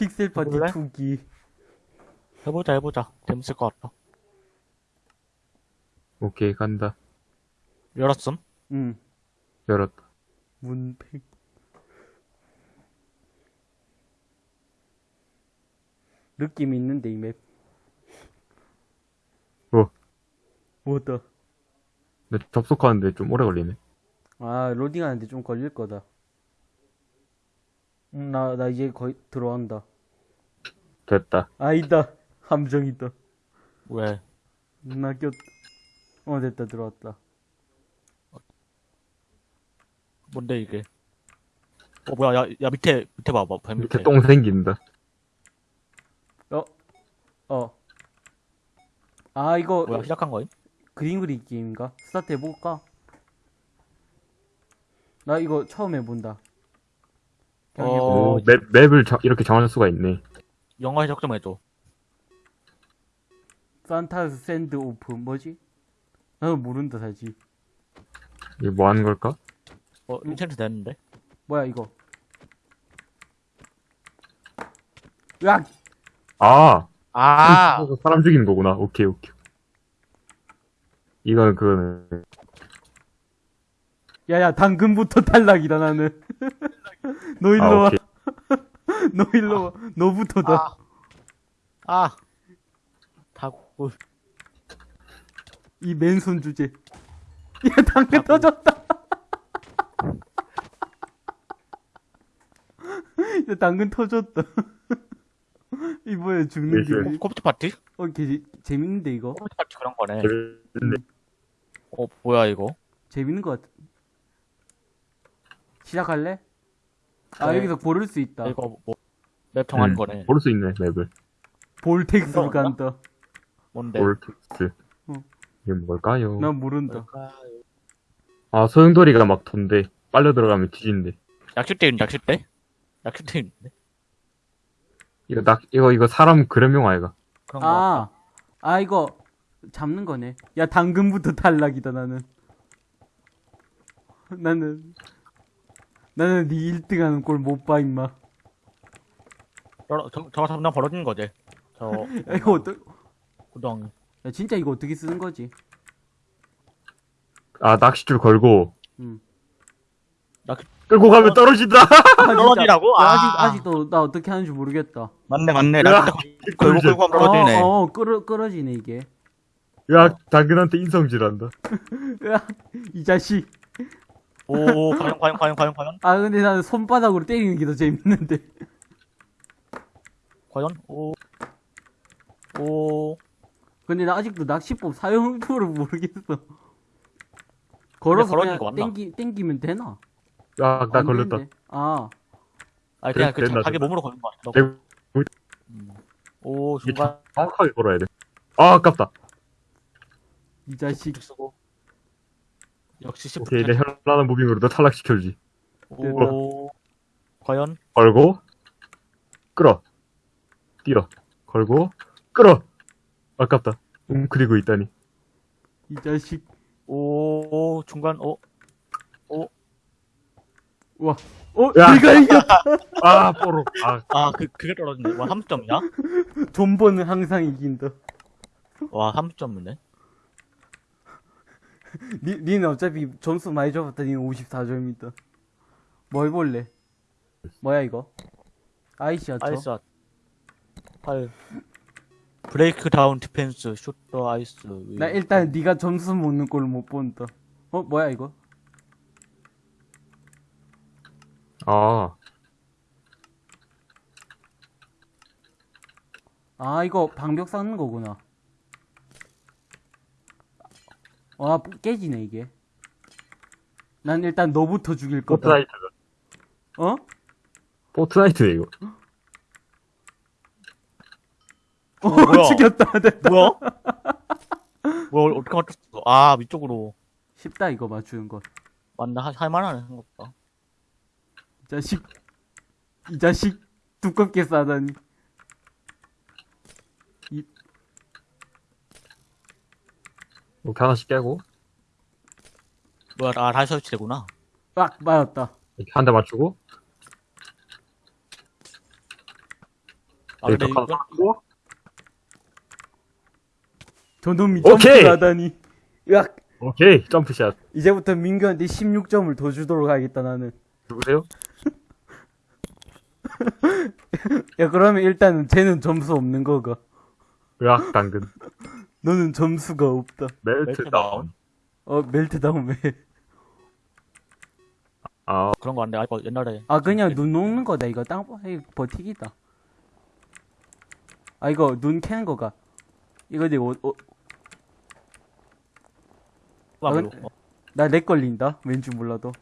픽셀 파티 해볼래? 투기. 해보자, 해보자. 재밌을 것 같다. 오케이, 간다. 열었음? 응. 열었다. 문팩. 느낌 있는데 이 맵. 뭐? 뭐다? 근데 접속하는데 좀 오래 걸리네. 아 로딩하는데 좀 걸릴 거다. 응, 나, 나 이제 거의 들어간다. 됐다. 아니다. 함정이다. 왜? 나 꼈. 어 됐다 들어왔다. 뭔데, 이게? 어, 뭐야, 야, 야, 밑에, 밑에 봐봐. 뱀 밑에. 이렇게 똥 생긴다. 어. 아 이거 뭐야, 시작한 거임? 그림 그리기 게임인가? 스타트 해볼까? 나 이거 처음 해본다. 그냥 어, 맵, 맵을 자- 이렇게 정할 수가 있네. 영어 해석 좀 해줘. Santa's send off 뭐지? 나는 모른다 사실. 이게 뭐 하는 걸까? 어, enchant 됐는데? 뭐야 이거? 으악! 아! 아! 사람 죽이는 거구나. 오케이, 오케이. 이건 그거는. 야야 당근부터 탈락이다 나는. 너 일로 아, 와. 너 일로 와. 너부터다. 아! 아! 다구. 이 맨손 주제. 야 당근 터졌다. 야 당근 터졌다. 이 뭐야 죽는 게. 네, 컴퓨터 파티? 어, 개, 재밌는데 이거? 컴퓨터 파티 그런 거네. 재밌네. 어, 뭐야, 이거? 재밌는 것 같아. 시작할래? 아 네. 여기서 고를 수 있다. 이거 뭐, 맵 정하는 음, 거네. 볼수 있네, 맵을. 볼텍스로 어, 간다. 뭔데? 볼텍스. 어. 이게 뭘까요? 난 모른다. 뭘까요? 아, 소용돌이가 막 돈대. 빨려 들어가면 뒤진대. 약실대 있는데, 약실대? 약실대 있는데? 이거 낙, 이거, 이거 사람 그램용 아이가. 그런 거. 아, 아 이거 잡는 거네. 야 당근부터 탈락이다 나는. 나는 나는 네 1등하는 꼴 못 봐 임마. 저, 저, 저거 잡으면 벌어지는 거지. 저, 야, 이거 어떠? 구덩이. 야 진짜 이거 어떻게 쓰는 거지? 아, 낚싯줄 걸고. 음. 끌고 가면 떨어진다! 아. 떨어지라고? 야, 아. 아직 아직도 나 어떻게 하는지 모르겠다. 맞네, 맞네. 그때 걸고 끌고 하면 떨어지네. 어, 어 끌어 끌어지네 이게. 야, 당근한테 인성질한다. 으악, 이 자식. 오, 과연, 과연, 과연, 과연, 과연? 아 근데 나는 손바닥으로 때리는 게 더 재밌는데. 과연? 오. 오. 근데 나 아직도 낚시법 사용법을 모르겠어. 걸어서 그냥? 땡기 땡기면 되나? 야, 나안 걸렸다. 되는데. 아, 아니, 그냥 그, 자기. 몸으로 걸는 거 같아. 내가 음. 오, 중간. 정확하게 걸어야 돼. 아, 아깝다. 이 자식. 쭉 쓰고. 역시 시프트. 오케이, 내 현란한 무빙으로 너 탈락시켜주지. 오. 과연? 걸고, 끌어. 뛰어. 걸고, 끌어! 아깝다. 웅크리고 있다니. 이 자식. 오, 중간, 오. 와. 어, 야. 내가 이겨. 아, 뽀록. 아, 아, 그, 그게 떨어지네. 와, 30점이야? 존버는 항상 이긴다. 와, 30점이네. 니, 니는 어차피 점수 많이 줘봤다. 니는 54점이다. 뭐 해볼래? 뭐야 이거? Icy archer? Ice, 8. Break down defense, shooter ice. 나 일단 니가 점수 먹는 걸 못 본다. 어, 뭐야 이거? 아. 아, 이거 방벽 쌓는 거구나. 와, 깨지네 이게. 난 일단 너부터 죽일 거다. 포트나이트다. 어? 포트나이트네, 이거. 어, 뭐야? 죽였다. 됐다. 뭐야? 뭐야, 어떻게 맞췄어? 아, 위쪽으로. 쉽다 이거 맞추는 거. 맞나? 할- 할만하네, 생각보다. 이 자식. 이 자식. 두껍게 싸다니. 이렇게 하나씩 깨고, 뭐야, 아, 다시 설치되구나. 빡! 맞았다. 이렇게 한 대 맞추고, 아, 근데 덕 하나 이거, 쌓고 저놈이 오케이! 점프를 하다니. 으악! 오케이 점프샷 이제부터 민규한테 16점을 더 주도록 하겠다, 나는. 누구세요? 야, 그러면 일단은 쟤는 점수 없는 거가. 으악 당근 너는 점수가 없다. 멜트 다운 어, 멜트다운 왜? 아 그런 거 안 돼. 아, 이거 옛날에. 아, 그냥 눈 녹는 거다, 이거. 땅, 버티기다. 아, 이거 눈 캐는 거가. 이거 내 어, 어, 아, 근- 어, 나 렉 걸린다? 왠지 몰라도.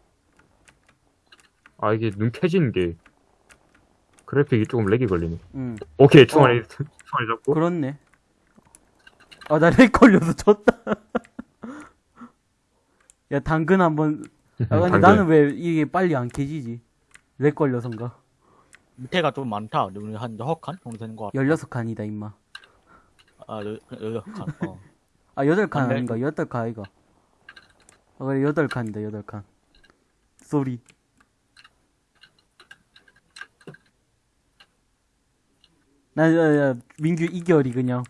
아 이게 눈 켜지는 게 그래픽이 조금 렉이 걸리네 응. 오케이 총알이 총알이 잡고 그렇네. 아, 나 렉 걸려서 졌다. 야, 당근 한 번. 아, 근데 당근. 나는 왜 이게 빨리 안 캐지지? 렉 걸려서인가? 밑에가 좀 많다. 한 여섯 칸 정도 되는 거 같아. 16칸이다, 임마. 아, 여, 여, 여섯 칸. 어. 아, 8칸 안 돼. 아닌가? 8칸 아이가. 아, 그래, 8칸이다, 8칸. sorry. 나, 야, 야, 민규 이결이 그냥.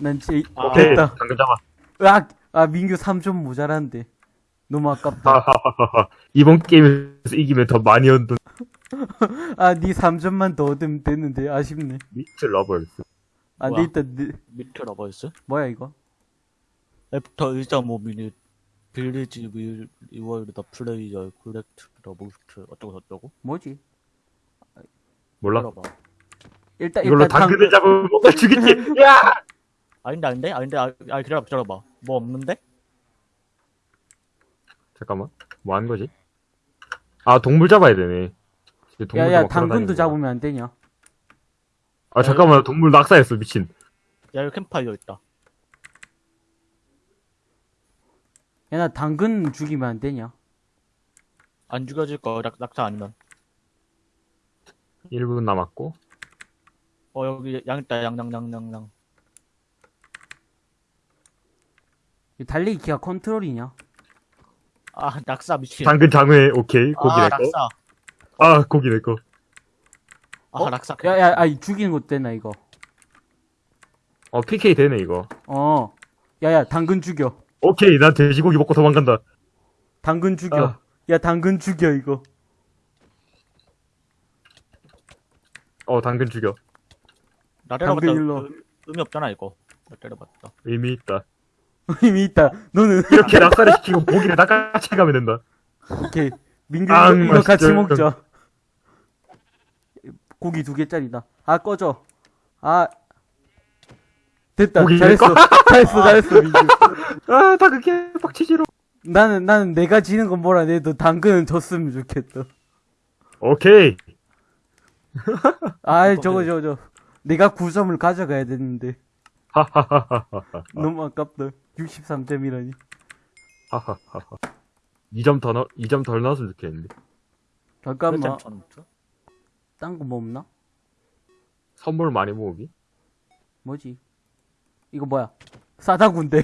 난 제, 아. 오케이 됐다. 당근 잡아 으악! 아, 민규 3점 모자란데. 너무 아깝다. 하하하하 이번 게임에서 이기면 더 많이 얻는 아, 니 3점만 더 얻으면 되는데, 아쉽네. 미스 러버스 아, 뭐야? 네, 일단, 네, 밑에 러버스. 뭐야, 이거? 애프터 1.5 미닛. 빌리지 윌 리월드 더 플레이어 콜렉트 더 부스트 어쩌고 저쩌고 뭐지? 몰라 들어봐 일단, 이걸로 일단, 당근을 잡으면 뭔가 죽이지 야 아닌데 아닌데? 아닌데 아, 아 기다려봐 기다려봐. 뭐 없는데? 잠깐만. 뭐 하는 거지? 아 동물 잡아야 되네. 이제 동물도 야, 야, 막 당근도 잡으면 안 되냐? 아 잠깐만. 동물 낙사했어 미친. 야 여기 캠파이어 있다. 야, 나 당근 죽이면 안 되냐? 안 죽여질 거 낙, 낙사 아니면. 1분 남았고. 어 여기 양 있다. 양양양 양양 이 달리기 기가 컨트롤이냐? 아 낙사 미친 당근 장회 오케이 고기 아 내꺼 낙사 아 고기 내꺼 아 어? 낙사 야, 야, 아, 이 죽이는 것도 되나, 이거? 어 PK 되네 이거 어. 야, 야, 당근 죽여. 오케이 난 돼지고기 먹고 도망간다 당근 죽여. 아. 야, 당근 죽여, 이거. 어 당근 죽여 나 때려봤자 당근 일로. 의- 의미 없잖아 이거 나 때려봤자 의미 있다 의미 있다. 너는, 이렇게 낙사를 시키고 고기를 낚아채 가면 된다 오케이. 민규, 아, 이거, 같이. 먹자. 고기 두 개짜리다. 아, 꺼져. 아. 됐다. 잘했어. 잘했어, 잘했어, 민규. 아 당근 개빡치지로 나는, 나는 내가 지는 건 뭐라 해도 당근은 졌으면 좋겠다. 오케이 아, 저거, 저거, 저. 내가 9점을 가져가야 되는데. 하하하하하 너무 아깝다. 63점이라니. 하하하하 2점 더 넣, 2점 덜 넣었으면 좋겠는데 잠깐만. 천딴거 뭐 없나? 선물 많이 모으기 뭐지? 이거 뭐야? 싸다군데.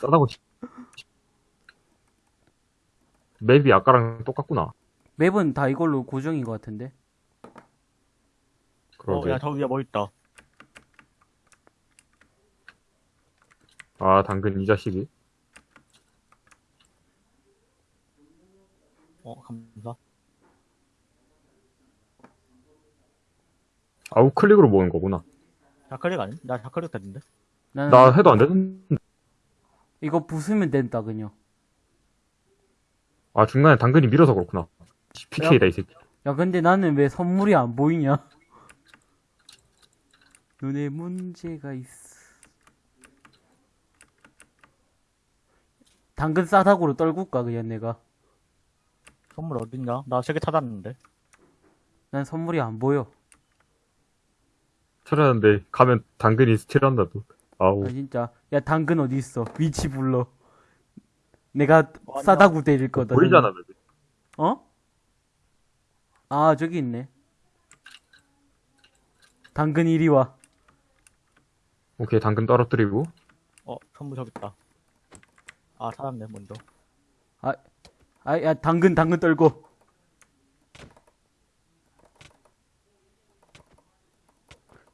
싸다고 치- 맵이 아까랑 똑같구나 맵은 다 이걸로 고정인 것 같은데. 그러게 어 야 저 위에 뭐 있다 아 당근 이 자식이 어 감사 아우 클릭으로 모은 거구나 자클릭 아니? 나 자클릭 됐는데 나는 나 해도 안 되는데 이거 부수면 된다 그냥. 아 중간에 당근이 밀어서 그렇구나 PK다 이 새끼 야 근데 나는 왜 선물이 안 보이냐? 눈에 문제가 있어. 당근 싸다구로 떨굴까 그냥 내가. 선물 어딨냐? 나 세 개 찾았는데 난 선물이 안 보여. 찾았는데 가면 당근이 스틸한다 또 아우 아 진짜. 야 당근 어디 있어? 위치 불러. 내가 어, 아니야. 싸다구 때릴 거다. 보이잖아 맵이 어? 아, 저기 있네. 당근 이리 와. 오케이 당근 떨어뜨리고 어 선물 저기 있다 아 살았네 먼저. 아, 아, 야 당근 당근 떨고.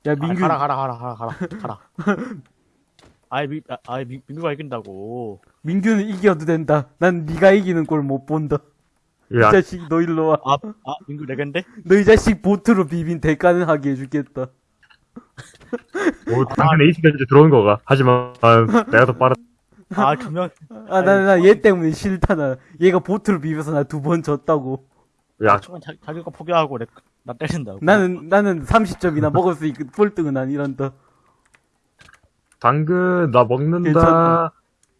야 민규. 가라 가라 가라 가라 가라 가라. 아이 미, 아, 아이 미, 민규가 이긴다고. 민규는 이겨도 된다. 난 니가 이기는 꼴 못 본다. 이 야. 자식 너 일로 와. 아, 아 민규 내겐데? 너 이 자식 보트로 비빈 대가는 하게 해주겠다. 뭐, 오 당근 에이스가 이제 들어온 거가. 하지만 내가 더 빠르다 아, 두 명. 아, 나, 나, 얘 때문에 싫다, 나. 얘가 보트로 비벼서 나 두 번 졌다고. 야, 처음엔 자, 자기가 포기하고 내, 나 때린다고. 나는, 나는 30점이나 먹을 수 있고, 꼴등은 아니란다. 당근, 나 먹는다.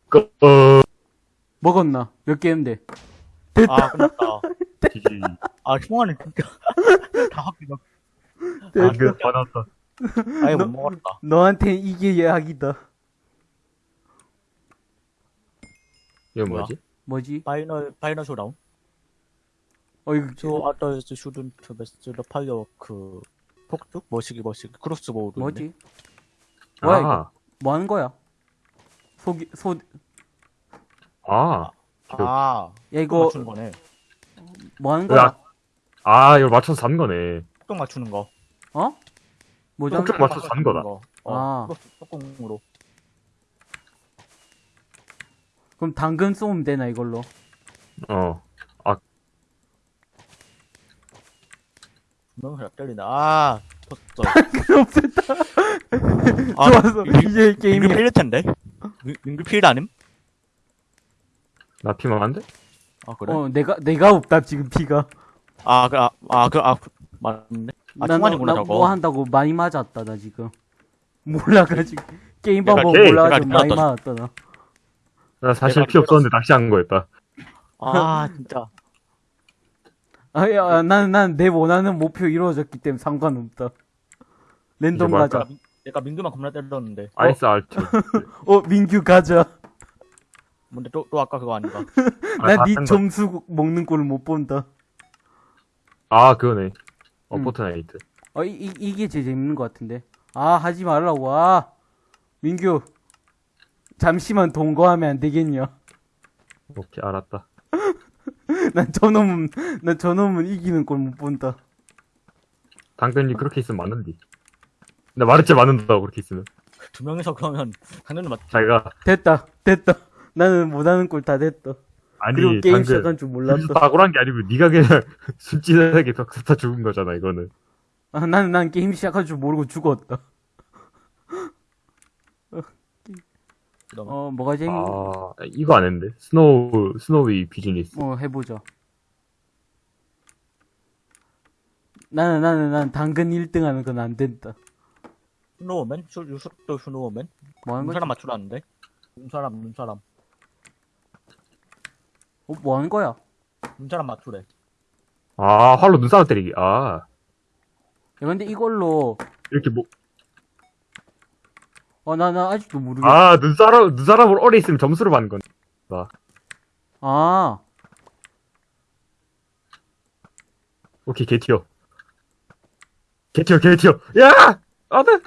그, 어, 먹었나? 몇 개인데? 아, 끝났다. 지지. 아, 승환은 진짜. 다 합기가. 당근, 받았다. 아예 너- 못 먹었다. 너한텐 이게 예약이다. 뭐야? 뭐지? 뭐지? 파이널, 파이널 쇼다운? 어, 이거, 저, 아더스 슈든트 베스트, 더 파이어워크, 폭죽? 머시기, 머시기, 크로스보우도. 뭐지? 뭐야, 이거? 아, 뭐 하는 거야? 속이, 소, 야, 아, 아, 이거 이거, 맞추는 거네. 뭐 하는 거야? 야, 아, 이걸 맞춰서 산 거네. 폭죽 맞추는 거. 어? 뭐죠? 폭죽 맞춰서 산 거다. 거. 아. 어, 크로스, 폭공으로. 그럼 당근 쏘면 되나, 이걸로? 어. 분명히 잘 때리네. 아, 졌어. 그럼 됐다. 아, 좋았어. 민- 이제 게임이. 필일 텐데? 민- 민규 필드 아님? 나 피만 안 돼? 아, 그래? 어, 내가, 내가 없다, 지금 피가. 아, 그, 아, 아, 그, 아, 그, 맞네. 아, 나, 중간이구나, 나 저거. 뭐 한다고 많이 맞았다, 나 지금. 몰라 가지고. 게임 내가 방법 몰라가지고 내가 많이. 맞았다, 나. 나 사실 피 없었는데 낚시한 거였다. 아, 진짜. 아, 야, 난, 난내 원하는 목표 이루어졌기 때문에 상관없다. 랜덤 이제 뭐 가자. 할까? 내가 민규만 겁나 때렸는데. Ice alt. 어, 민규 가자. 근데 또, 또 아까 그거 아닌가? 아, 난다네뺀 거. 점수 먹는 꼴을 못 본다. 아, 그거네. 어, 음. 포트나이트. 어, 이, 이, 이게 제일 재밌는 것 같은데. 아, 하지 말라고. 아, 민규. 잠시만 동거하면 안 되겠냐. 오케이, 알았다. 난 저놈은, 난 저놈은 이기는 꼴 못 본다. 당근이 그렇게 있으면 맞는디. 나 말했지 맞는다고, 그렇게 있으면. 두 명이서 그러면, 당연히 맞, 자기가, 됐다, 됐다. 나는 못하는 꼴 다 됐다. 아니, 그리고 게임 당근. 시작한 줄 몰랐다. 다고란 게 아니고, 네가 그냥 순진하게 벽사 타 죽은 거잖아, 이거는. 아, 나는, 난 게임 시작할 줄 모르고 죽었다. 그러면. 어, 뭐가 재밌, 어, 아, 이거 안 했는데. Snow, snowy business. 어, 해보자. 나는, 나는, 난 당근 1등 하는 건 안 된다. Snowman? 슈, use the snowman? 뭐 하는 거지? 눈사람 맞추라는데? 눈사람, 눈사람. 어, 뭐 하는 거야? 눈사람 맞추래. 아, 활로 눈싸움 때리기. 아, 야, 근데 이걸로, 이렇게 뭐, 어, 나, 나 아직도 모르겠어. 아, 눈사람, 눈사람으로 오래 있으면 점수를 받는 건. 아, 오케이, 개 튀어. 개 튀어, 개 튀어. 야! 안 돼!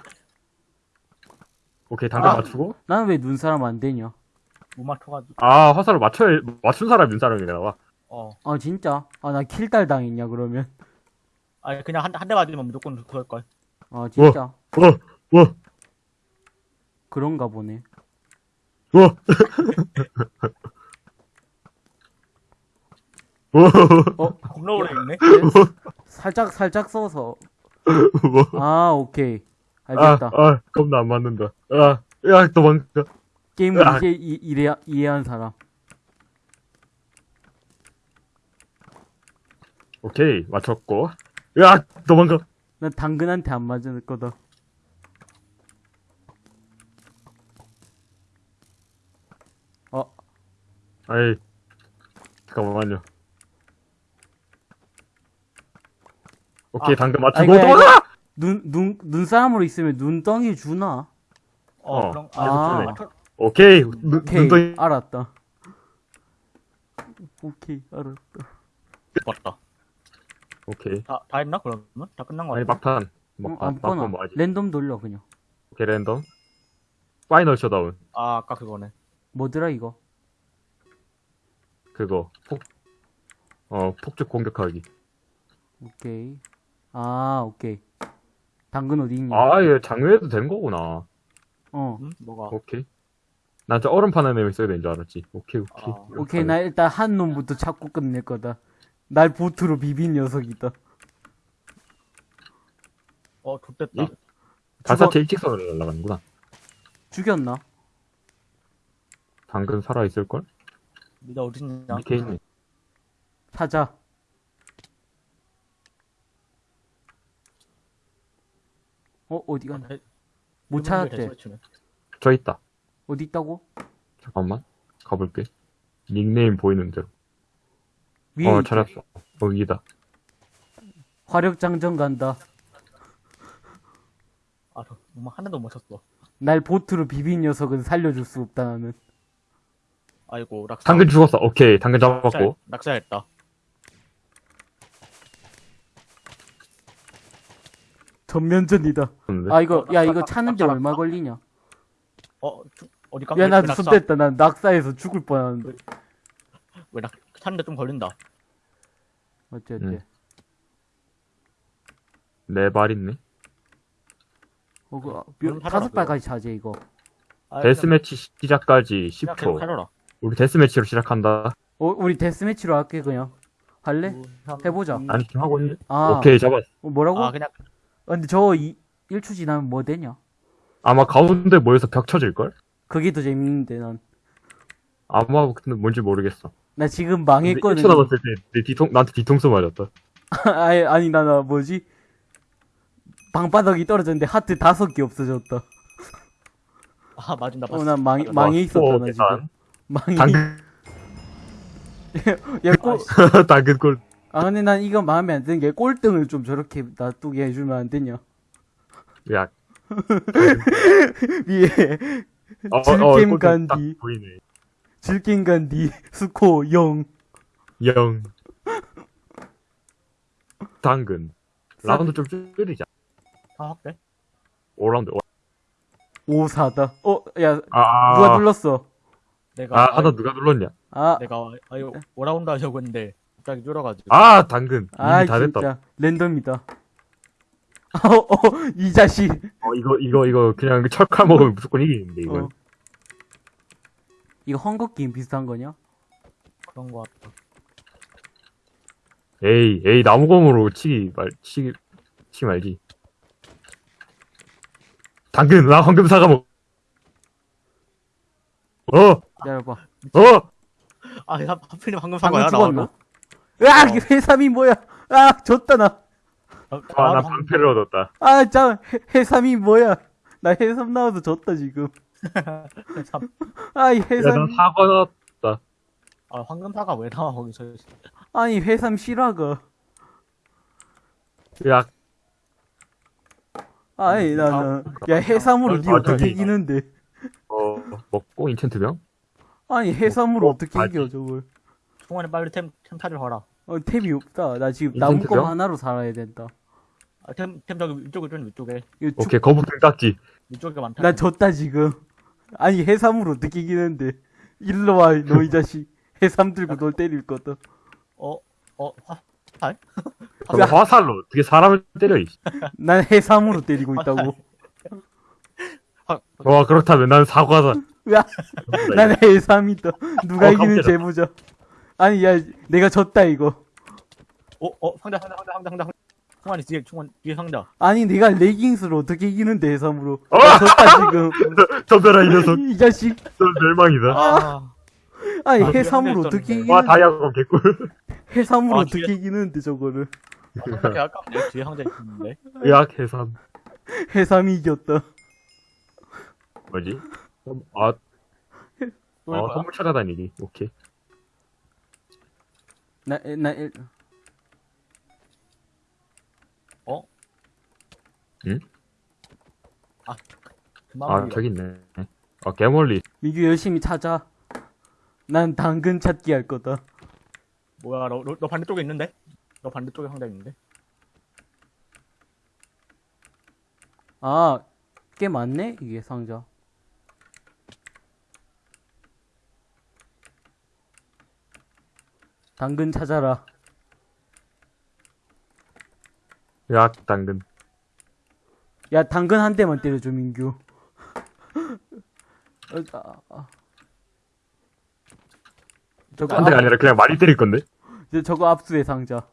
오케이, 당근 아. 맞추고. 나는 왜 눈사람 안 되냐? 못 맞춰가지고. 아, 화살을 맞춰야, 맞춘 사람 눈사람이 나와. 어. 아, 진짜? 아, 나 킬달 당했냐, 그러면? 아니, 그냥 한, 한 대 맞으면 무조건 그럴걸. 아, 진짜? 어, 어, 그런가 보네. 어. 어, 겁나 오래 있네? 살짝, 살짝 써서. 뭐. 아, 오케이. 아, 알겠다. 아, 겁나 안 맞는다. 아, 야, 도망가. 게임을 아. 이제 이, 이래, 이해한 사람. 오케이, 맞췄고. 야, 도망가. 난 당근한테 안 맞을 거다. 아이, 잠깐만요. 오케이, 아, 당근 아, 맞추고 이거, 이거. 도망가! 눈, 눈, 눈사람으로 있으면 눈덩이 주나? 어, 어. 그럼, 아. 아, 오케이, 눈, 오케이, 눈덩이. 알았다. 오케이, 알았다. 맞다. 오케이. 다, 다 했나, 그러면? 다 끝난 거 아니, 같아. 막판. 어, 막판, 아무거나. 막판 뭐 하지? 랜덤 돌려, 그냥. 오케이, 랜덤. Final showdown. 아, 아까 그거네. 뭐더라, 이거? 그거. 폭, 어, 폭죽 공격하기. 오케이. 아, 오케이. 당근 어디 있냐? 아, 이거 장외해도 된 거구나. 어. 응? 뭐가? 오케이. 난 저 얼음 파는 애면 써야 되는 줄 알았지. 오케이, 오케이. 아, 오케이, 나 일단 한 놈부터 찾고 끝낼 거다. 날 보트로 비빈 녀석이다. 어, 좋됐다. 이- 발사체 일직선으로 날아가는구나. 죽였나? 당근 살아있을걸? 니가 어딨냐? 이렇게 있네. 찾아. 어, 어디 갔나? 대- 못 찾았대. 저 있다. 어디 있다고? 잠깐만. 가볼게. 닉네임 보이는 대로. 위에 어, 있대. 찾았어. 거기다. 화력장전 간다. 아, 저, 엄마 하나도 못 쳤어. 날 보트로 비빈 녀석은 살려줄 수 없다, 나는. 아이고, 낙사. 당근 죽었어. 오케이. 당근 잡았고. 낙사, 낙사했다. 전면전이다. 근데 아, 이거, 어, 야, 이거 낙사, 얼마. 걸리냐? 어, 주, 어디 야, 깜짝이야. 나도 낙사. 손댔다. 난 낙사해서 죽을 뻔하는데. 왜 낙, 찾는데 좀 걸린다. 어째, 어째. 응. 네발 있네. 어, 그, 아, 그럼 몇- 찾아라, 다섯. 발까지 차지, 이거. 아, 데스매치 시작까지 그냥 계속 10초. 해라. 우리 데스매치로 시작한다. 어, 우리 데스매치로 할게, 그냥. 할래? 해보자. 아니, 지금 하고 있네. 아, 오케이, 잡았어. 어, 뭐라고? 아, 그냥, 아, 근데 저거 이, 1초 지나면 뭐 되냐? 아마 가운데 모여서 벽 쳐질 걸? 그게 더 재밌는데, 난. 아마 근데 뭔지 모르겠어. 나 지금 망했거든. 1초 남았을 때 내 뒤통, 나한테 뒤통수 맞았다. 아니, 아니, 나, 나, 뭐지? 방바닥이 떨어졌는데 하트 다섯 개 없어졌다. 아, 맞아. 나 어, 봤어. 난 망, 망해 있었다, 오, 나. 지금. 망해. 당근, 야, 꼴, 당근 꼴. 아, 근데 난 이거 마음에 안 드는 게 꼴등을 좀 저렇게 놔두게 해주면 안 되냐? 야, 위에, 어, 질겜 어, 간디. 딱 보이네. 질긴간디, 스코 0. 영. 당근. 라운드 좀 줄이자. 아, 확대? 5라운드. 5, 4다. 어, 야, 아, 누가 눌렀어? 내가, 아, 하나 누가 눌렀냐? 아, 내가, 아유, 오라운드 하려고 했는데, 갑자기 줄어가지고. 아, 당근. 아, 이미 다 됐다. 진짜. 랜덤이다. 어, 어, 이 자식. 어, 이거, 이거, 이거, 그냥 철칼 먹으면 무조건 이기는데, 이거. 어. 이거 헝거 게임 비슷한 거냐? 그런 거 같다. 에이, 에이, 나무검으로 치기 말, 치기, 치기 말지. 당근, 나 황금 사과 먹. 어, 기다려봐. 어, 아, 야, 하필이면 방금 산 방금 거야, 죽었나? 나와도? 으악! 해삼이 뭐야? 아, 졌다, 나. 아, 아, 나 나도 방패를 얻었다. 아, 자, 해, 해삼이 뭐야? 나 해삼 나와서 졌다, 지금. 참. 아, 이 야, 나 해삼. 사과 넣었다. 아, 황금사가 왜 나와, 거기서. 아니, 해삼 실화가. 야, 아이, 나, 나. 야, 해삼으로 니 아, 어떻게 저기. 이기는데? 어, 먹고 인챈트병? 아니, 해삼으로 어, 어떻게. 이겨, 저걸. 총알에 빨리 템, 템 타를 봐라. 어, 탭이 없다. 나 지금 인챈트병? 나무검 하나로 살아야 된다. 아, 템, 템 저기 위쪽에 좀 위쪽에. 오케이, 거북등 깍지. 위쪽에 많다. 나 졌다, 지금. 아니, 해삼으로 어떻게 이기는데? 일로 와, 너 이 자식. 해삼 들고 널 때릴 거다. 어, 어, 화, 그럼 화살로 어떻게 사람을 때려, 이난 해삼으로 때리고 있다고. 화, 와, 그렇다면 난 사과다. 으악! 난 해삼이다. 누가 어, 이기는지 깜짝이야. 해보자. 아니, 야, 내가 졌다, 이거. 어, 어, 상자, 상자, 상자, 상자, 상자. 총알이 뒤에, 총알, 뒤에 상자. 아니, 내가 레깅스로 어떻게 이기는데, 해삼으로. 어! 나 졌다, 지금. 덤벼라, 이 녀석. 이 자식. 넌 멸망이다. 아, 아니, 아, 해삼으로 어떻게 있었는데. 와, 이기는데. 다이아곤 개꿀. 해삼으로 아, 어떻게 뒤에- 이기는데, 저거를. 개 아깝네. 뒤에 상자 있는데. 의학 해삼. 해삼이 이겼다. 뭐지? 아, 또 어, 거야? 선물 찾아다니기. 오케이. 나, 나, 일- 그만 아, 올려. 저기 있네. 아, 개멀리. 민규 열심히 찾아. 난 당근 찾기 할 거다. 뭐야, 너, 너, 너 반대쪽에 있는데? 너 반대쪽에 상자 있는데? 아, 꽤 많네? 이게 상자. 당근 찾아라. 의학 당근. 야, 당근 한 대만 때려줘, 민규. 저거, 한 대가 앞, 아니라 그냥 많이 때릴 건데? 저- 저거 압수의 상자.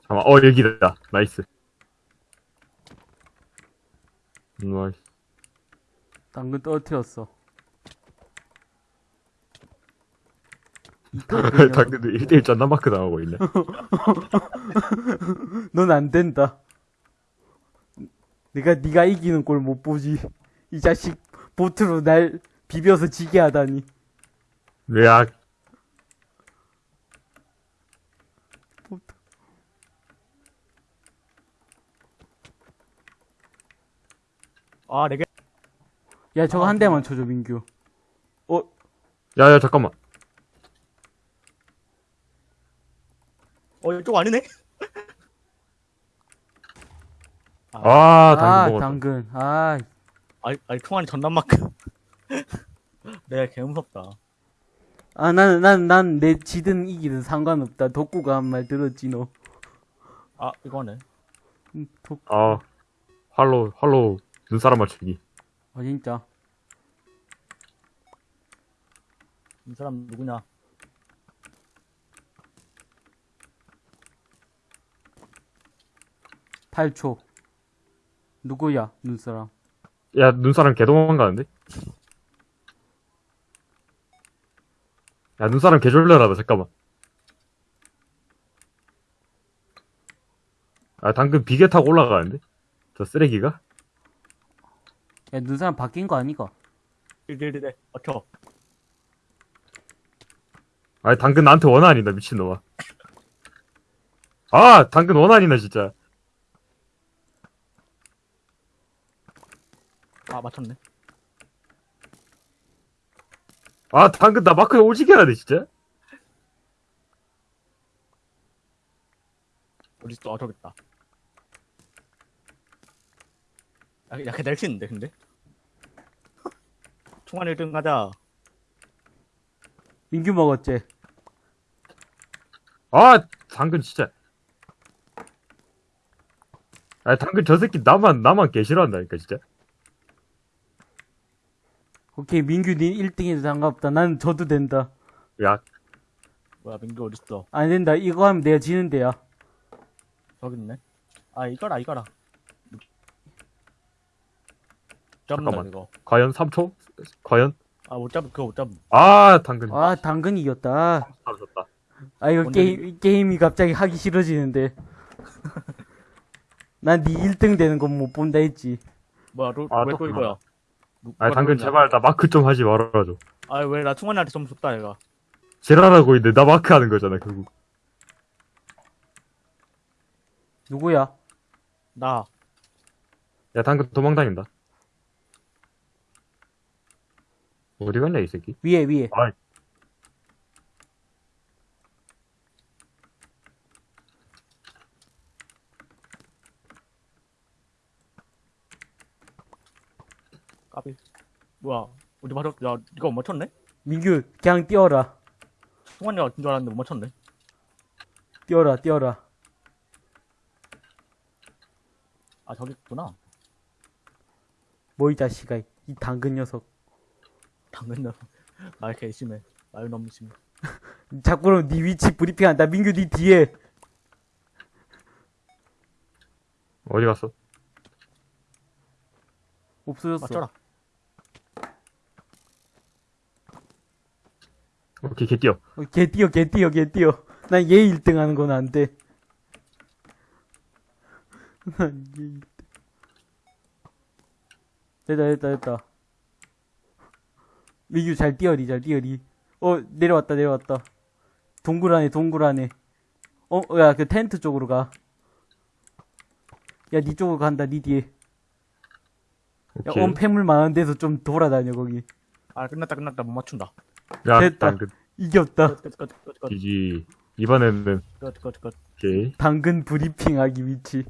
잠깐만, 어, 여기다. Nice. Nice. 당근 떨어뜨렸어. 당근 당근도 1대1 쩐다마크 당하고 있네. 넌 안 된다. 내가 네가 이기는 꼴 못 보지. 이 자식 보트로 날 비벼서 지게 하다니. 으악. 보트. 아, 네 개. 야 저거 한 대만 쳐줘 민규. 어 야, 야, 잠깐만. 어, 이쪽 아니네? 아, 아, 당근 먹었다. 당근. 아, 아니, 아니, 총알이 전남만큼. 내가 개 무섭다. 아, 나는, 난, 난, 내 지든 이기든 상관없다. 덕구가 한 말 들었지, 너. 아, 이거네. 음, 덕, 아, 활로, 활로 눈사람 맞추기. 아, 진짜. 이 사람 누구냐? 팔초 누구야, 눈사람. 야, 눈사람 개 도망 가는데? 야, 눈사람 개 졸려라다, 잠깐만. 아, 당근 비계 타고 올라가는데? 저 쓰레기가? 야, 눈사람 바뀐 거 아니가? 1대1대 어켜. 아, 당근 나한테 원한이다, 미친놈아. 아, 당근 원한이네, 진짜. 아, 맞췄네. 아, 당근 나 마크 오지게 하네, 진짜. 어딨어? 아, 저기 있다. 야, 야, 걔 낼치는데, 근데? 총알 1등 가자. 민규 먹었지? 아, 당근 진짜. 아, 당근 저 새끼 나만, 나만 개 싫어한다니까, 진짜. 오케이, 민규 니 1등해도 상관없다. 나는 져도 된다. 야, 뭐야, 민규 어딨어? 안 된다. 이거 하면 내가 지는데야. 저기 있네. 아, 이거라, 이거라. 잡는다, 잠깐만. 이거. 과연 3초? 과연? 아, 못 잡, 그거 못 잡. 아, 당근. 아, 당근 이겼다. 사라졌다. 아, 이거 오늘- 게임, 이 게임이 갑자기 하기 싫어지는데. 난 니 1등 되는 건 못 본다 했지. 뭐야, 로, 아, 왜또 또 이거야? 누- 아, 누가 당근? 제발 나 마크 좀 하지 말아줘. 아, 왜나 충원이한테 좀 줬다, 얘가. 지랄하고 있는데 나 마크 하는 거잖아, 결국. 누구야? 나. 야, 당근 도망다닌다. 어디 갔냐, 이 새끼? 위에, 위에. 아, 까비. 뭐야, 어디 맞췄, 야, 이거 못 맞췄네? 민규, 그냥 뛰어라. 충원이가 진줄 알았는데 못 맞췄네. 뛰어라, 뛰어라. 아, 저기 있구나. 뭐 이 자식아. 이 당근 녀석. 당근, 말개 심해. 말 너무 심해. 자꾸 그러면 네 위치 브리핑한다. 민규 네 뒤에. 어디 갔어? 없어졌어. 맞춰라. 오케이, 개 뛰어. 어, 개 뛰어, 개 뛰어, 개 뛰어. 난 얘 1등 하는 건 안 돼. 난 얘 1등. 됐다, 됐다, 됐다. 민규 잘 뛰어리, 잘 뛰어리. 어, 내려왔다, 내려왔다. 동굴 안에, 동굴 안에. 어, 어, 야, 그 텐트 쪽으로 가. 야, 니 쪽으로 간다, 니 뒤에. 야, 오케이. 엄폐물 많은 데서 좀 돌아다녀, 거기. 아, 끝났다, 끝났다. 못 맞춘다. 야, 됐다. 당근. 이겼다. 끝, 끝, 지지. 이번에는. 오케이. 당근 브리핑 하기 위치.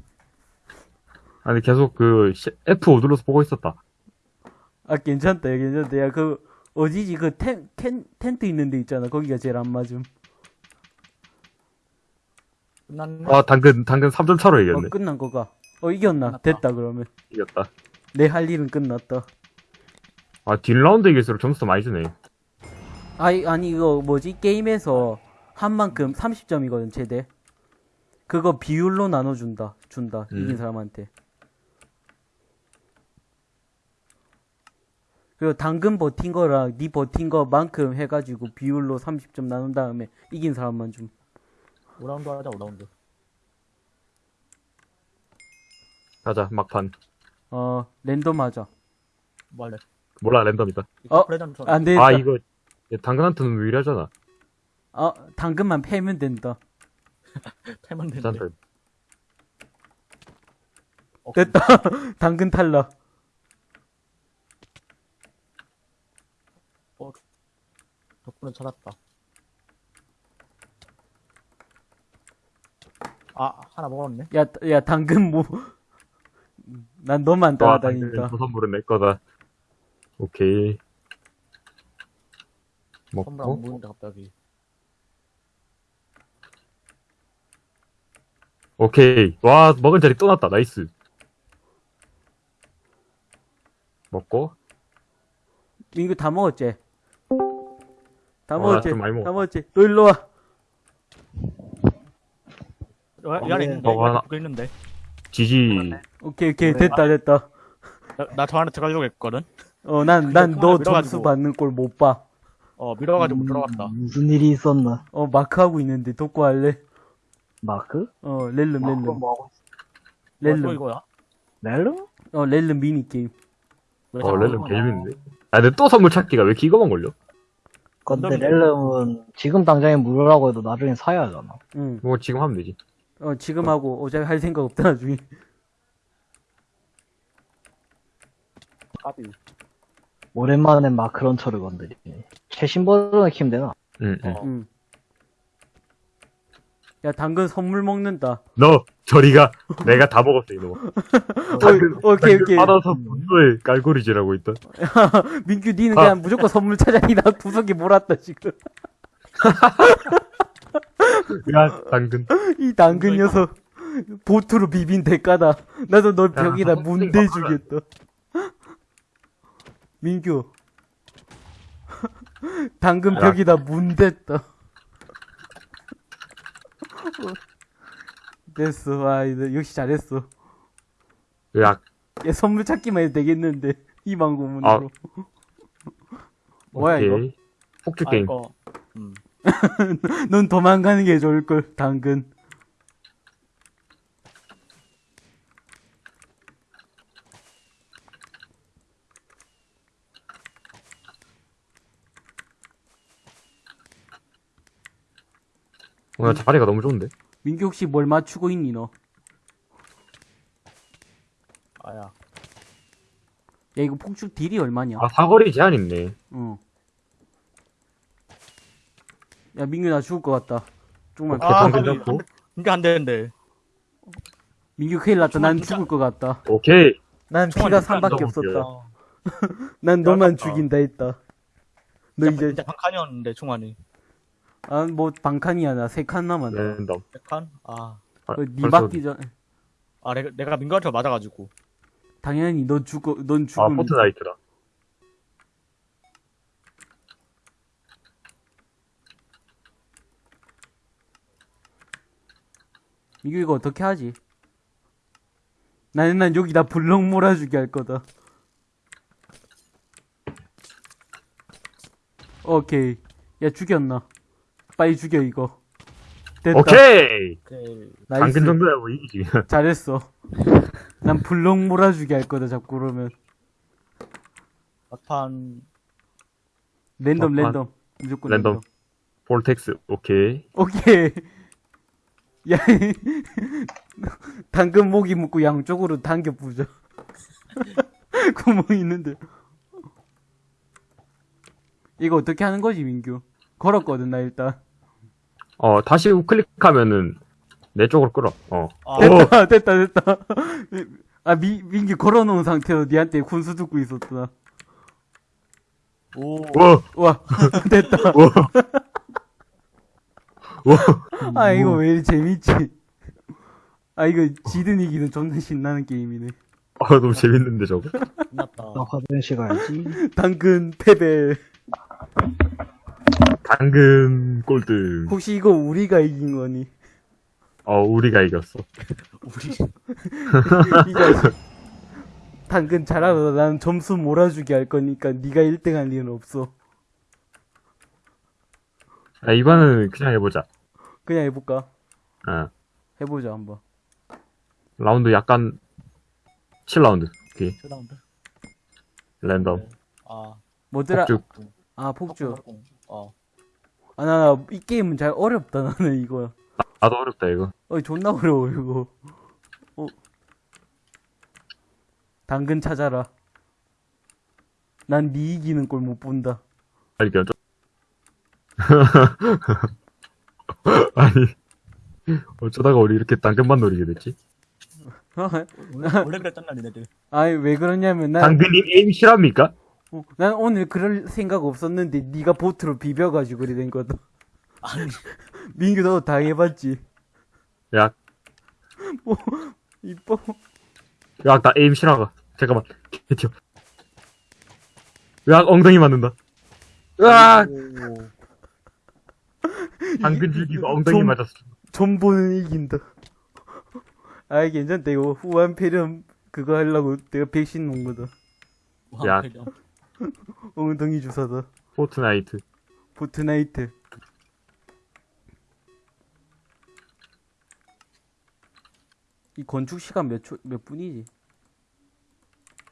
아니, 계속 그, 시- F5 눌러서 보고 있었다. 아 괜찮다 야 괜찮다 야 그 어디지 그 텐, 텐, 텐트 있는 데 있잖아 거기가 제일 안 맞음 끝났네. 아, 당근, 당근 3점 차로 어, 이겼네. 끝난 거가. 어, 이겼나? 끝났다. 됐다, 그러면. 이겼다. 내 할 일은 끝났다. 아, 뒷라운드 이길수록 점수 많이 주네. 아니, 아니, 이거 뭐지? 게임에서 한 만큼 30점이거든, 최대. 그거 비율로 나눠준다. 준다. 음. 이긴 사람한테. 그리고 당근 버틴 거랑 니 버틴 거만큼 해가지고 비율로 30점 나눈 다음에 이긴 사람만 좀. 5라운드 하자, 5라운드. 가자, 막판. 어, 랜덤 하자. 뭐 할래? 몰라, 랜덤이다. 어? 프레젠터 안 되겠다. 아, 이거, 얘 당근한테는 유리하잖아. 어, 당근만 패면 된다. 패면. 괜찮다. 어, 됐다. 당근 탈락. 덕분에 찾았다. 아, 하나 먹었네. 야, 야, 당근 뭐. 난 너만 와, 따라다닌다. 당근 저 선물은 내 거다. 오케이. 선물 안 먹고. 보이는데 갑자기. 오케이. 와, 먹은 자리 또 났다. Nice. 먹고. 이거 다 먹었지? 다 어, 먹었지? 좀 많이 다 먹었다. 먹었지? 너 일로 와. 어, 이 안에 있는데. 저거 하나- 이 있는데. 지지. 오케이, 오케이. 그래. 됐다, 됐다. 나, 나저 안에 들어가려고 했거든. 어, 난, 난 근데 너 통화를 점수. 받는 꼴 못 봐. 어, 밀어가지고 음, 들어갔다. 무슨 일이 있었나? 어, 마크 하고 있는데, 돕고 할래? 마크? 어, 렐름, 마크 렐름. 뭐 하고 있어? 어, 또 렐름. 이거야? 렐름? 어, 렐름 미니 게임. 왜 어, 렐름? 개재밌는데. 아, 근데 또 선물 찾기가 왜 이거만 걸려? 근데. 렐름은 지금 당장에 무료라고 해도 나중에 사야 하잖아. 응. 뭐 지금 하면 되지. 어, 지금 하고, 어차피 할 생각 없다, 나중에. 까비. 오랜만에 마크런처를 건드리네. 최신 버전을 키면 되나? 응, 응. 어. 응. 야, 당근 선물 먹는다. 너, 저리가. 내가 다 먹었어, 이놈. 당근, 어, 오케이, 당근 오케이. 받아서 분노에 깔고리질하고 있다. 민규, 니는 아. 그냥 무조건 선물 찾아니, 나 구석에 몰았다, 지금. 야, 당근. 이 당근 녀석 보트로 비빈 대가다. 나도 널 벽에다 야, 문대 주겠다. 민규. 당근 야. 벽에다 문댔다. 됐어. 아, 이거 역시 잘했어. 야, 얘 선물 찾기만 해도 되겠는데. 희망고문으로. 아. 뭐야, 이거? 오케이. 폭주 아, 게임. 이거. 음. 넌 도망가는 게 좋을걸, 당근. 오늘 자리가 너무 좋은데? 민규 혹시 뭘 맞추고 있니, 너? 아야. 야, 이거 폭죽 딜이 얼마냐? 아, 사거리 제한 있네. 응. 야, 민규 나 죽을 것 같다. 조금만 오케이, 아, 당근 까비. 잡고. 이게 안 되는데. 민규 큰일 났다. 난 죽을 것 같다. 오케이. 난 피가 진짜 3밖에 너무 없었다. 어. 난 너만. 죽인다 했다. 너 이제, 진짜 반칸이었는데, 총알이. 아, 뭐, 반칸이야. 나 세 칸 남았다. 랜덤. 백칸? 아. 아, 어, 니 벌써- 맞기 전, 아, 내가, 내가 민거한테 맞아가지고. 당연히 너 죽어, 넌 아, 죽음. 포트나이트다. 민규 이거 어떻게 하지? 나는 난 여기다 블럭 몰아주게 할 거다. 오케이. 야, 죽였나? 빨리 죽여, 이거. 됐다. 오케이! 그, nice. 당근 정도야 뭐 이기지. 잘했어. 난 블럭 몰아주게 할 거다, 자꾸 그러면. 막판. 랜덤, 막판. 랜덤. 무조건 랜덤. 랜덤. Vortex, 오케이. 오케이. 야, 당근 목에 묶고 양쪽으로 당겨 부죠. 구멍 있는데. 이거 어떻게 하는 거지, 민규? 걸었거든, 나 일단. 어, 다시 우클릭하면은 내 쪽으로 끌어. 어. 아, 오! 됐다, 됐다, 됐다. 아, 미, 민규 걸어놓은 상태로 니한테 군수 듣고 있었구나. 오. 오! 와, 됐다. 오! 오! 아, 이거 왜 이리 재밌지? 아 이거 지든 이기는 존나 신나는 게임이네. 아 너무 재밌는데 저거. 끝났다. 나 화장실 가야지. 당근 패배. 당근 꼴등. 혹시 이거 우리가 이긴 거니? 어 우리가 이겼어. 우리 이거 당근 잘하고 난 점수 몰아주기 할 거니까 네가 1등 할 리는 없어. 아 이번은 그냥 해보자. 그냥 해볼까? 어. 해보자 한번. 라운드 약간 7라운드. 오케이. 최다 라운드. 랜덤. 아. 뭐더라? 폭죽. 아 폭죽. 어. 아 나 이 게임은 잘 어렵다 나는 이거. 나도 어렵다 이거. 어 존나 어려워 이거. 어. 당근 찾아라. 난네 이기는 꼴 못 본다. 아니 좀. 아니 어쩌다가 우리 이렇게 당근만 노리게 됐지? 원래, 원래 그랬잖아, 니네들. 아니 왜 그러냐면 난, 당근님 에임 실합니까? 어, 난 오늘 그럴 생각 없었는데 네가 보트로 비벼가지고 그래 된 거다. 아니, 민규 너도 당해봤지? 야, 이뻐. 야, 나 aim 실화가. 잠깐만. 개튀어. 으악, 엉덩이 맞는다. 으악! 오. 당근 줄기가 엉덩이 좀- 맞았어. 존버는 이긴다. 아이 괜찮다 이거 우한 폐렴 그거 하려고 내가 백신 놓은 거다. 야. 왕패령. 엉덩이 주사다. 포트나이트. 포트나이트. 이 건축 시간 몇 초, 몇 분이지?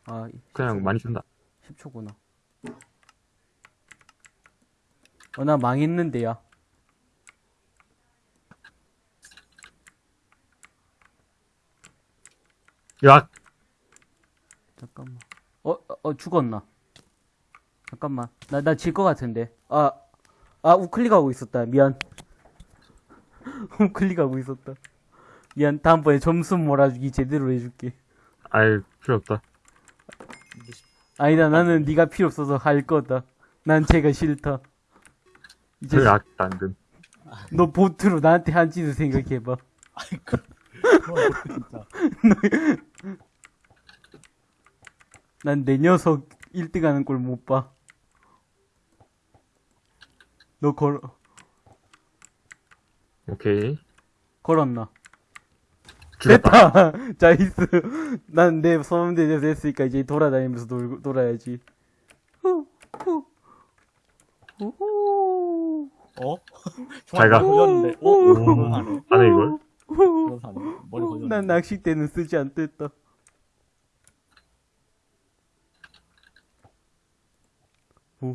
아, 그냥 많이 준다. 10초구나. 어, 나 망했는데, 야. 으악! 잠깐만. 어, 어, 어, 죽었나? 잠깐만. 나, 나 질 것 같은데. 아, 아, 우클릭하고 있었다. 미안. 우클릭하고 있었다. 미안. 다음번에 점수 몰아주기 제대로 해줄게. 아이, 필요 없다. 아니다. 나는 네가 필요 없어서 할 거다. 난 쟤가 싫다. 이제 으악, 당근. 너 보트로 나한테 한 짓을 생각해봐. 아이, 그, 그건 진짜. 난내 녀석 1등 하는 걸못 봐. 너 걸, 오케이. 걸었나? 죽였다. 됐다! 자이스. 난 내 소음대 됐으니까 이제 돌아다니면서 놀, 놀아야지. 후, 후. 우후. 어? 잘 가. 걸렸는데. 어? 오. 그런 하네. 안에 이걸? 그런 하네. 머리 걸렸는데. 난 낚싯대는 쓰지 않겠다.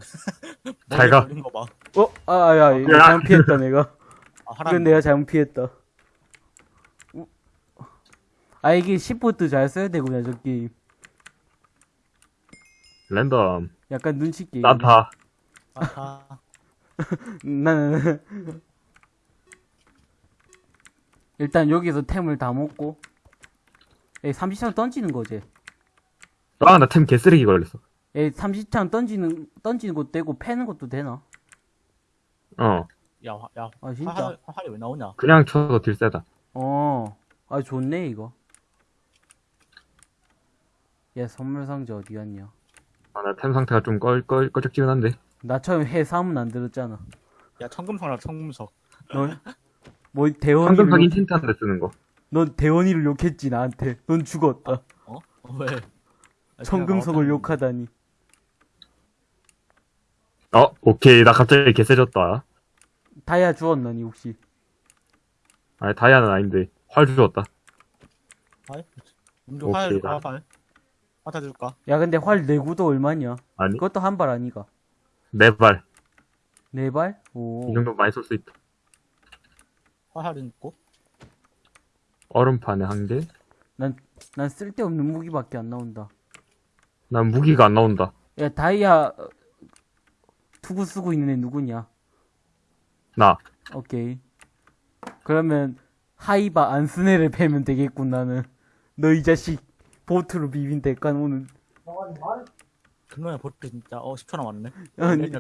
잘 가. 거 봐. 어? 아, 야, 이거 야. 잘못 피했다, 내가. 아, 하라. 이건 내가 잘못 피했다. 우- 아, 이게 10보트 잘 써야 되구나, 저 게임. 랜덤. 약간 눈치 게임. 난다. 아하. 나는 일단 여기서 템을 다 먹고 에 30창 던지는 거지. 아, 나 템 개쓰레기 걸렸어. 에 30창 던지는 던지는 것도 되고 패는 것도 되나? 어. 야, 화- 야. 아 진짜? 화살, 화살이 왜 나오냐? 그냥 쳐서 딜 세다. 어. 아 좋네 이거. 야 선물 상자 어디 갔냐? 아, 나 템 상태가 좀 껄, 껄, 껄쩍지근한데. 나처럼 해삼은 안 들었잖아. 야, 청금석이라 청금석. 넌 뭐 대원이를 황금석 욕, 인틴트 한데 쓰는 거. 넌 대원이를 욕했지 나한테. 넌 죽었다. 어? 어, 왜? 아, 청금석을 욕하다니. 어, 오케이. 나 갑자기 개세졌다. 다이아 주었나니 혹시? 아니, 다이아는 아닌데. 활 주웠다. 화살? 음주 오케이, 줄까? 나- 화살? 화살 줄까? 야 근데 활 내구도 얼마냐? 아니, 그것도 한 발 아니가? 네 발. 네 발? 오. 이 정도 많이 쏠 수 있다. 화살은 있고? 얼음판에 한 개. 난, 난 쓸데없는 무기밖에 안 나온다. 난 무기가 안 나온다. 야, 다이아, 어, 투구 쓰고 있는 애 누구냐? 나. 오케이. 그러면, 하이바 안스네를 패면 되겠군, 나는. 너 이 자식, 보트로 비빈 대가 오늘. 그놈의 보트 진짜, 어, 10초 남았네. 아니.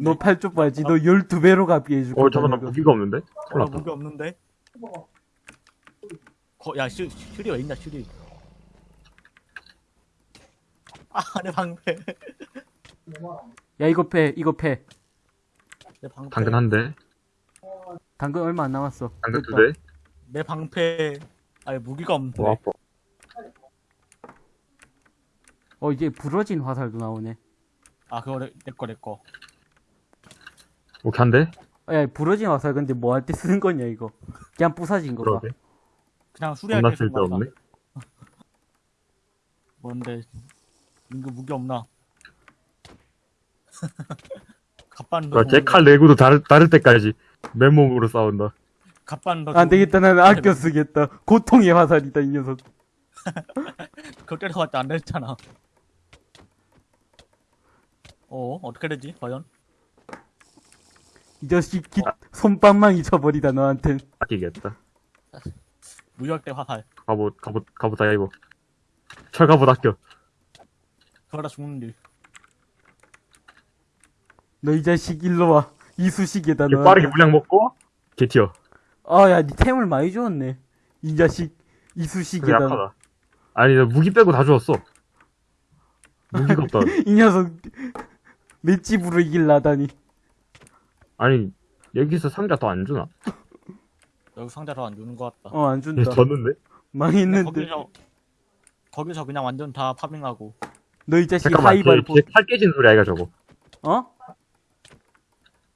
너팔쪽 봐야지. 너 12배로 갚게 해줄 어, 거야. 잠깐 나. 무기가 없는데? 어. 무기 없는데? 거, 야, 슈, 슈리 왜 있냐, 슈리. 아, 내 방패. 야 이거 패 이거 패 내 방패. 당근 한 대, 당근 얼마 안 남았어 당근 두. 대. 내 방패. 아니, 무기가 없네. 와, 아파. 어 이제 부러진 화살도 나오네 아, 그거 내, 내 거, 내 거. 오케이, 한 대? 아, 야 부러진 화살 근데 뭐 할 때 쓰는 거냐 이거 그냥 부사진 그러게. 그냥 수리할 겁나 때 쓰는 거다. 쓸데없네. 뭔데, 민규 무기 없나? 갑반도. 아, 제칼 내구도 다를, 다를 때까지 맨몸으로 싸운다. 갑반도. 안 되겠다 나는 아껴 쓰겠다 고통의 화살이다 이 녀석 그거 때려봤자 안 됐잖아. 어, 어떻게 되지, 과연? 이 자식 기, 손빵만 잊혀버리다 너한텐 아끼겠다. 무역대 화살. 갑옷, 갑옷, 갑옷 다 입어. 철갑옷 아껴. 그러다 죽는 일. 너 이 자식 일로 와 이수식이다 너 빠르게 물량 먹고, 개 튀어. 아 야 니 템을 많이 주었네 이 자식 이수식이다 너. 약하다. 아니, 나 무기 빼고 다 주었어. 무기가 없다. 이 녀석 맷집으로 이길라다니 아니, 여기서 상자 더 안 주나? 여기 상자로 안 주는 것 같다. 어안얘 준다 졌는데? 망했는데 거기서, 거기서 그냥 완전 다 파밍하고. 너 이 자식 잠깐만, 걔, 하이발보 걔칼 깨진 소리 아이가 저거. 어?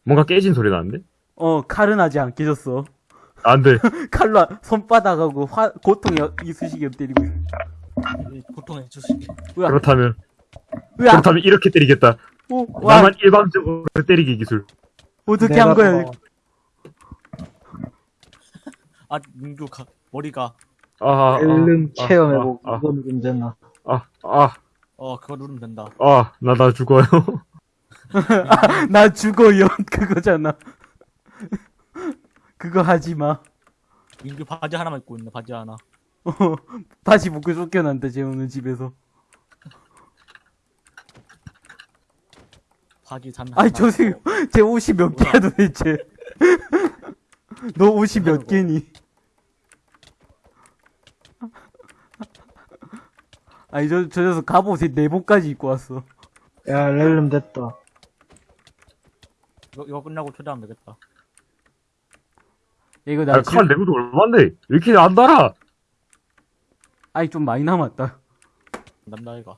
뭔가 깨진 소리 나는데? 어 칼은 아직 안 깨졌어 안 돼. 칼로 손바닥하고 화 고통의 이수식이 때리고 있어 이 고통의. 으악 그렇다면, 으악 그렇다면 이렇게 때리겠다. 오, 와 나만 일방적으로 때리기 기술. 어떻게 한 거야 더- 아, 민규 가, 머리가. 아, 아, 앨름 아, 체험해보고 아, 이건 문제나 아, 아, 어, 그거 누르면 된다. 아, 나, 나 죽어요. 나 죽어요 그거잖아. 그거 하지 마. 민규 바지 하나만 입고 있네, 바지 하나. 어, 바지 벗고 쫓겨난다 재호는 집에서. 바지 단 아이 하나 저새. 제 옷이 몇 개야 도대체? 너 옷이 몇 개니? 아니 저, 저 녀석 갑옷에 내복까지 입고 왔어. 야 렐름 됐다 이거, 이거 끝나고 초대하면 되겠다. 야, 이거 아, 나칼 지... 내구도 얼만데? 왜 이렇게 안 달아? 아니 좀 많이 남았다 남자애가.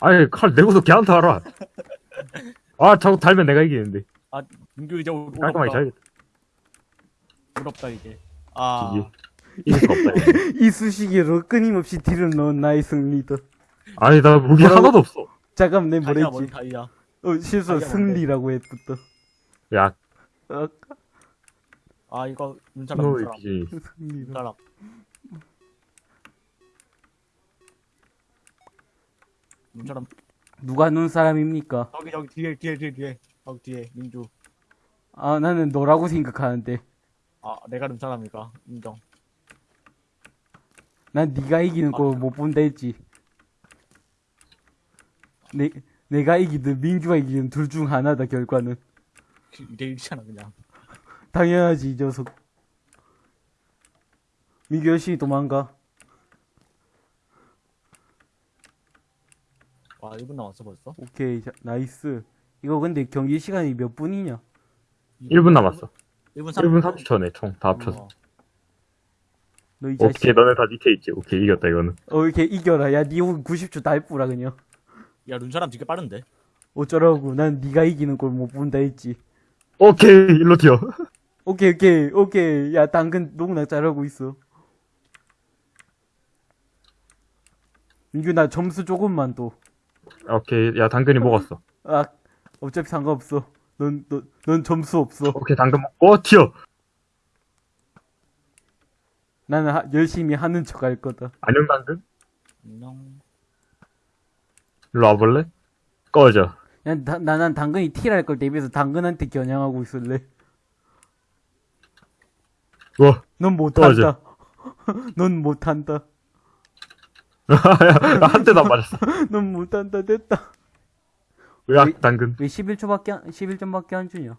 아니, 칼 내구도 걔안 달아. 아, 자꾸 달면 내가 이기는데. 아, 민규 이제 울- 깔끔하게. 잘겠다. 울었다, 이제. 아, 이게. 이길 수 없다. 이거. 이 수식으로 끊임없이 딜을 넣은 나의 승리다 아니, 나 무기 뭐라고? 하나도 없어. 잠깐 내 다이아, 뭐랬지 뭔 다이아. 어 실수 승리라고 했부터 야, 어, 아, 이거, 눈사람, 너의 눈사람. 비전이. 승리다 눈사람. 눈사람. 누가 눈사람입니까 저기, 저기, 뒤에, 뒤에, 뒤에, 뒤에. 저기 뒤에, 민규. 아 나는 너라고 생각하는데 아, 내가 눈사람이가. 인정. 난 네가 이기는 거 못 본다 했지. 내 내가 이기든 민주가 이기든 둘 중 하나다 결과는. 이대 일이잖아, 그냥. 당연하지 이 녀석. 민규 열심히 도망가. 와, 1분 남았어, 벌써? 오케이 자, nice. 이거 근데 경기 시간이 몇 분이냐? 1분 남았어. 1분 1분 30초네, 총. 다 합쳐서. 너이 자식. 오케이, 너네 다 밑에 있지. 오케이, 이겼다, 이거는. 어 이렇게 이겨라. 야니 90초 다 해뿌라 그냥. 야, 눈사람 되게 빠른데? 어쩌라고. 난 네가 이기는 걸 못 본다 했지. 오케이, 일로 튀어. 오케이 오케이 오케이. 야 당근 농락 잘하고 있어. 민규 나 점수 조금만 더. 오케이, 야, 당근이 먹었어. 아, 어차피 상관없어. 넌, 넌, 넌 점수 없어. 오케이, 당근 먹고, 튀어. 나는 하- 열심히 하는 척 할 거다. 안녕, 당근? 안녕. 일로 와볼래? 꺼져. 야, 나, 나 난 당근이 틸할 걸 대비해서 당근한테 겨냥하고 있을래. 와, 넌 꺼져. 못한다. 넌 못한다. 한 대도 안 맞았어. 넌 못한다. 됐다. 으악, 당근. 왜 11초밖에, 안, 11점밖에 안 주냐?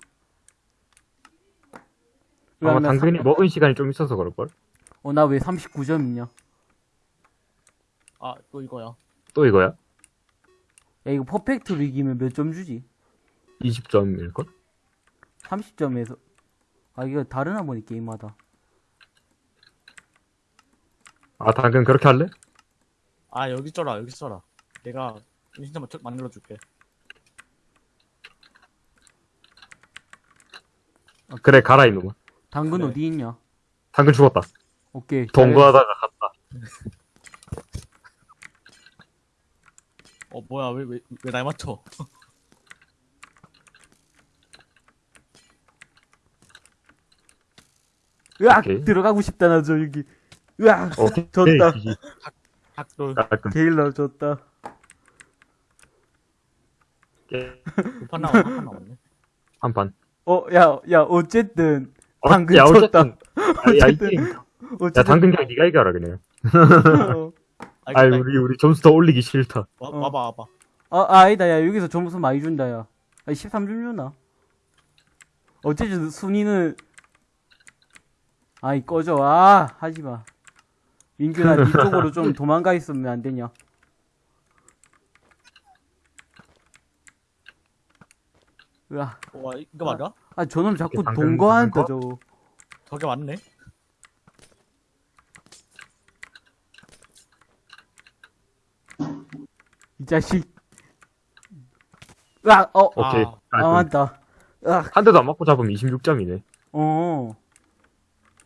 아마 나 당근이 사- 먹은 시간이 좀 있어서 그럴걸? 어, 나 왜 39점이냐? 아, 또 이거야. 또 이거야? 야, 이거 퍼펙트로 이기면 몇 점 주지? 20점일걸? 30점에서. 아, 이거 다르나 보니, 게임마다. 아, 당근 그렇게 할래? 아, 여기 써라, 여기 써라. 내가 진짜 만들어줄게. 그래, 가라, 이놈아. 당근 그래. 어디 있냐? 당근 죽었다. 오케이. 동거하다가 갔다. 어, 뭐야, 왜, 왜, 왜 날 맞춰? 으악! 오케이. 들어가고 싶다, 나저 여기. 으악! 오케이. 졌다. 지지. 닭돌, 깔끔. 게일러 졌다. 두판 나왔네, 한판 나왔네. 한 판. 어, 야, 야, 어쨌든. 어, 당근 야, 쳤다. 어쨌든. 야, 야, 이 어쨌든. 게임. 야, 어쨌든. 당근 그냥 니가 이겨라, 그냥. 어. 아, 우리, 우리 점수 더 올리기 싫다. 와, 어. 와봐, 와봐. 아, 아, 아니다, 야, 여기서 점수 많이 준다, 야. 아, 13점 주나? 어쨌든 순위는, 아이, 꺼져. 아, 하지 마. 민규나, 이쪽으로 좀 도망가 있으면 안 되냐? 으아. 와, 이거 맞아? 아, 저놈 자꾸 동거한다, 거? 저거. 저게 맞네? 자식. 으악, 어, 오케이. 아, 아, 깔끔. 맞다. 으악, 한 대도 안 맞고 잡으면 26점이네. 어.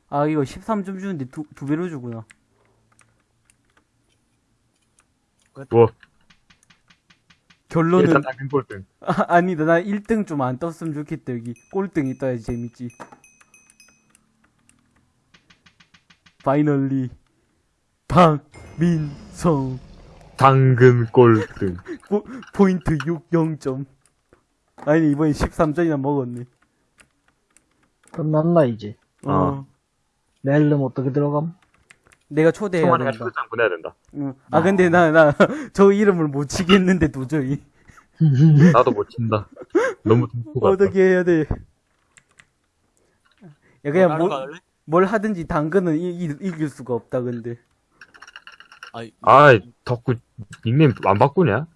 아, 이거 13점 주는데 두, 두 배로 주구나. 뭐, 결론은, 일단 당근 꼴등. 아, 아니다. 나 1등 좀 안 떴으면 좋겠다, 여기. 꼴등이 떠야지 재밌지. 파이널리. 박민성. 당근 꼴등. 포, 포인트 6, 0점. 아니, 이번에 13점이나 먹었네. 끝났나, 이제? 어. 어. 내일은 어떻게 들어감? 내가 초대해야 된다. 초대장 보내야 된다. 응. 아, 근데 나, 나, 저 이름을 못 치겠는데, 도저히. 나도 못 친다. 너무. 어떻게 해야 돼? 야, 그냥 나랑 뭘? 뭘 하든지 당근은 이, 이, 이길 수가 없다, 근데. 아이, 아, 덕구 닉네임 안 바꾸냐?